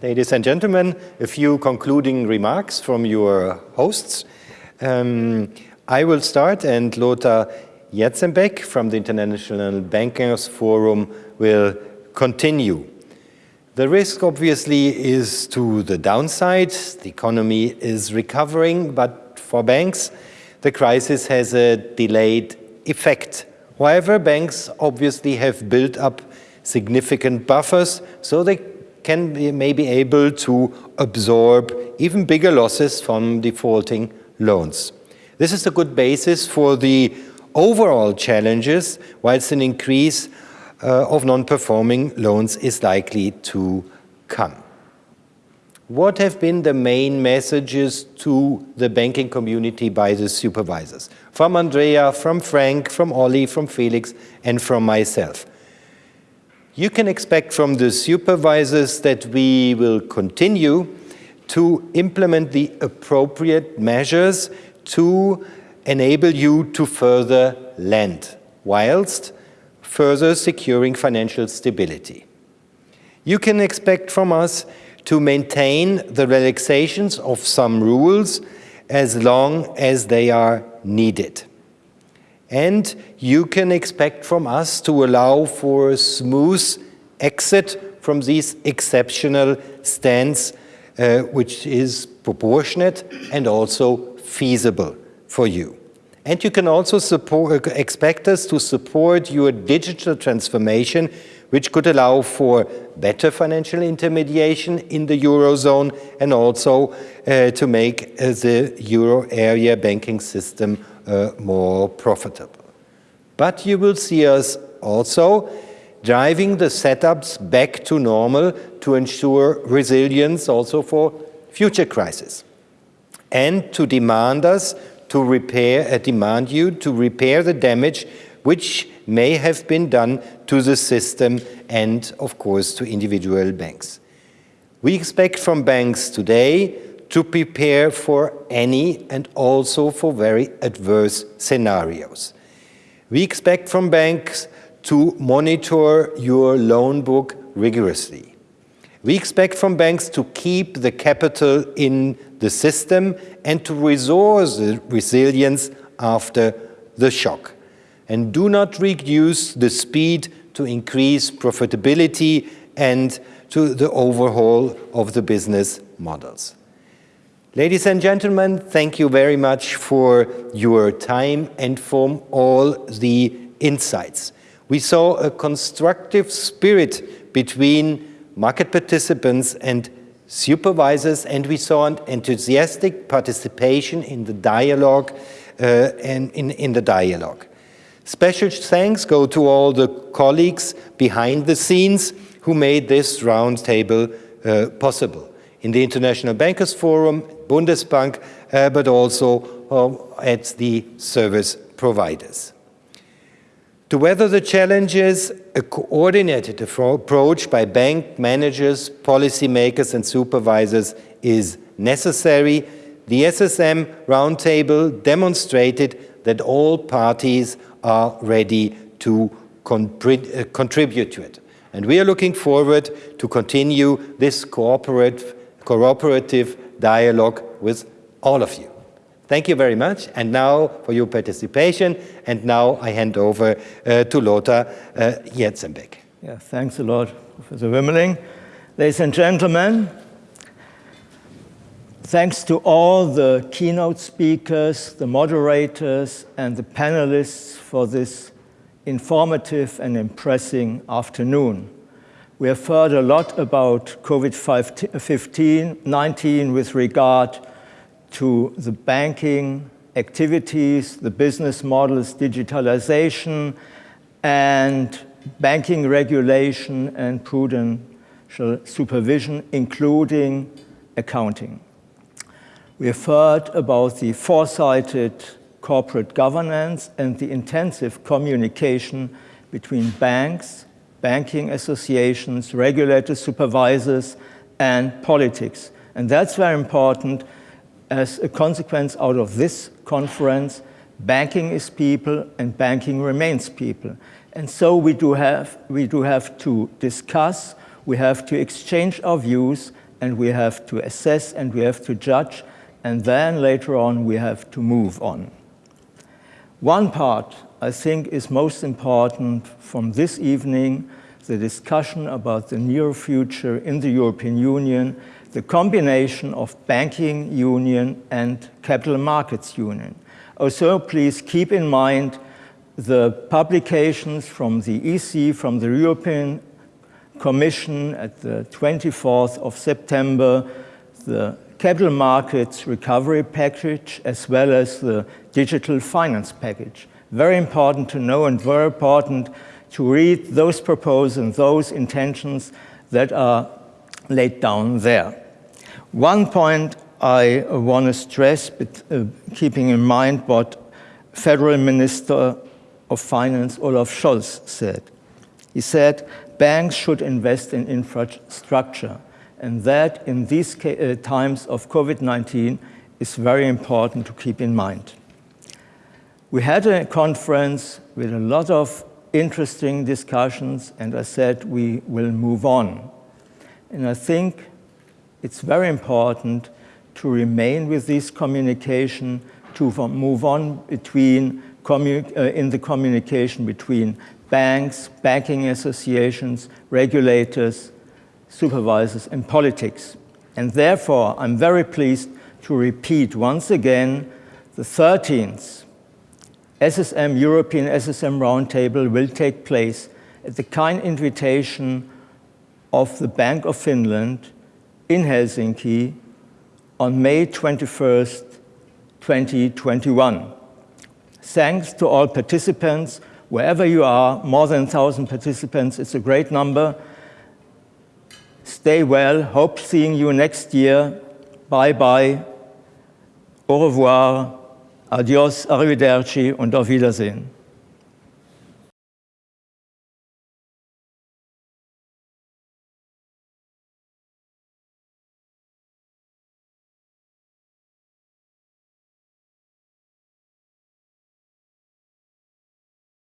Ladies and gentlemen, a few concluding remarks from your hosts. Um, I will start and Lothar Jarzembek from the International Bankers Forum will continue. The risk obviously is to the downside. The economy is recovering, but for banks, the crisis has a delayed effect. However, banks obviously have built up significant buffers, so they can be, may be able to absorb even bigger losses from defaulting loans. This is a good basis for the overall challenges, whilst an increase uh, of non-performing loans is likely to come. What have been the main messages to the banking community by the supervisors? From Andrea, from Frank, from Olli, from Felix, and from myself. You can expect from the supervisors that we will continue to implement the appropriate measures to enable you to further lend, whilst further securing financial stability. You can expect from us to maintain the relaxations of some rules as long as they are needed. And you can expect from us to allow for a smooth exit from these exceptional stance, uh, which is proportionate and also feasible for you. And you can also support, expect us to support your digital transformation, which could allow for better financial intermediation in the Eurozone and also uh, to make uh, the Euro area banking system uh, more profitable. But you will see us also driving the setups back to normal to ensure resilience also for future crises and to demand us to repair, uh, demand you to repair the damage which may have been done to the system and, of course, to individual banks. We expect from banks today to prepare for any and also for very adverse scenarios. We expect from banks to monitor your loan book rigorously. We expect from banks to keep the capital in the system and to restore the resilience after the shock. And do not reduce the speed to increase profitability and to the overhaul of the business models. Ladies and gentlemen, thank you very much for your time and for all the insights. We saw a constructive spirit between market participants and supervisors, and we saw an enthusiastic participation in the dialogue uh, and in, in the dialogue. Special thanks go to all the colleagues behind the scenes who made this roundtable uh, possible. In the International Bankers Forum, Bundesbank, uh, but also uh, at the service providers. To weather the challenges, a coordinated approach by bank managers, policymakers and supervisors is necessary. The SSM roundtable demonstrated that all parties are ready to uh, contribute to it. And we are looking forward to continue this cooperative dialogue with all of you. Thank you very much. And now for your participation. And now I hand over uh, to Lothar uh, Jarzembek. Yeah, thanks a lot, Professor Wuermeling. Ladies and gentlemen, thanks to all the keynote speakers, the moderators, and the panelists for this informative and impressive afternoon. We have heard a lot about COVID-19 with regard to the banking activities, the business models, digitalization, and banking regulation and prudential supervision, including accounting. We have heard about the foresighted corporate governance and the intensive communication between banks, banking associations, regulators, supervisors, and politics. And that's very important as a consequence out of this conference, banking is people and banking remains people. And so we do have, we do have to discuss, we have to exchange our views and we have to assess and we have to judge, and then later on we have to move on. One part I think is most important from this evening, the discussion about the near future in the European Union, the combination of banking union and capital markets union. Also, please keep in mind the publications from the EC, from the European Commission at the 24th of September, the capital markets recovery package, as well as the digital finance package. Very important to know and very important to read those proposals and those intentions that are laid down there. One point I want to stress, but, uh, keeping in mind what Federal Minister of Finance Olaf Scholz said. He said, banks should invest in infrastructure, and that in these uh, times of COVID-19 is very important to keep in mind. We had a conference with a lot of interesting discussions, and I said we will move on. And I think it's very important to remain with this communication, to move on between uh, in the communication between banks, banking associations, regulators, supervisors, and politics. And therefore, I'm very pleased to repeat once again the 13th SSM, European SSM Roundtable will take place at the kind invitation of the Bank of Finland in Helsinki on May 21st, 2021. Thanks to all participants, wherever you are, more than 1,000 participants, it's a great number. Stay well, hope seeing you next year. Bye-bye, au revoir, adios, arrivederci und auf Wiedersehen.